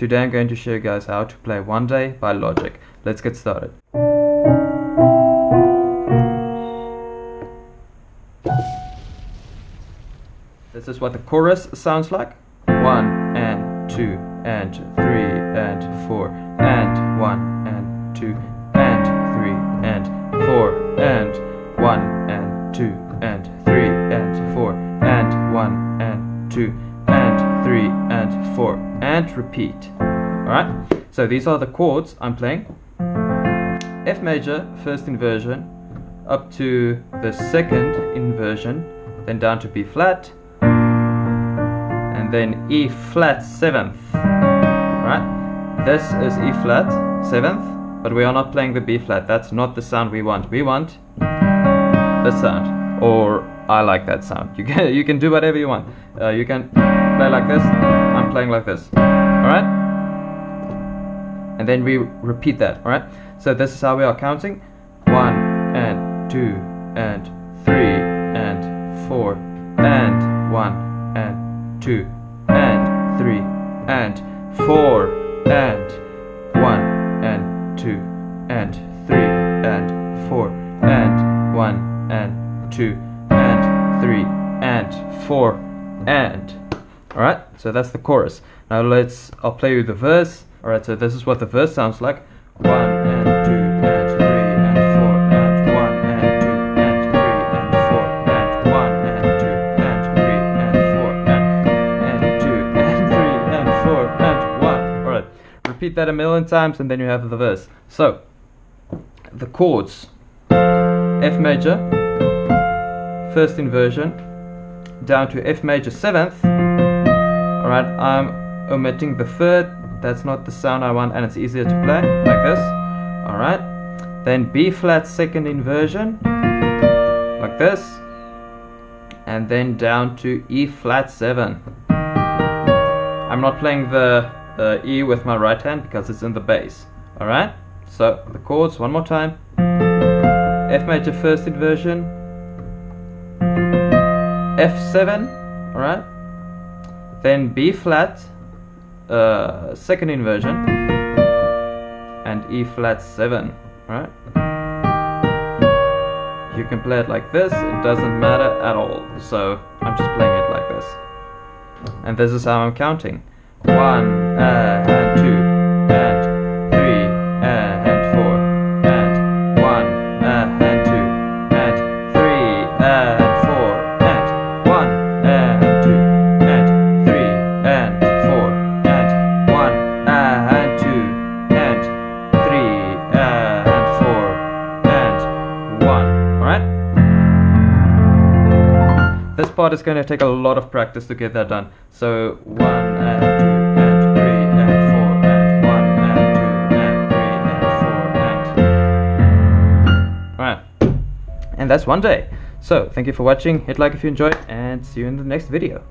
Today I'm going to show you guys how to play One Day by Logic. Let's get started. This is what the chorus sounds like. One and two and three and four and one and two and three and four and one and two and three and four and one and two and repeat. Alright, so these are the chords I'm playing. F major, first inversion, up to the second inversion, then down to B flat, and then E flat seventh. Right? This is E flat seventh, but we are not playing the B flat. That's not the sound we want. We want this sound, or I like that sound. You can you can do whatever you want. Uh, you can play like this. I'm playing like this. All right? And then we repeat that. All right? So this is how we are counting: one and two and three and four and one and two and three and four and one and two and three and four and one and two and three and four and alright so that's the chorus. Now let's I'll play you the verse. Alright so this is what the verse sounds like. One and two and three and four and one and two and three and four and one and two and three and four and and two and three and four and one. Alright repeat that a million times and then you have the verse. So the chords. F major first inversion down to F major seventh alright I'm omitting the third. That's not the sound I want and it's easier to play like this. Alright then B flat second inversion like this. And then down to E flat 7 I'm not playing the uh, E with my right hand because it's in the bass. Alright so the chords one more time. F major first inversion. F7 alright then B flat uh, second inversion and E flat 7 right? You can play it like this it doesn't matter at all. So I'm just playing it like this. And this is how I'm counting. One uh, this part is going to take a lot of practice to get that done. So one and two and three and four and one and two and three and four and alright. And that's one day. So thank you for watching. Hit like if you enjoyed and see you in the next video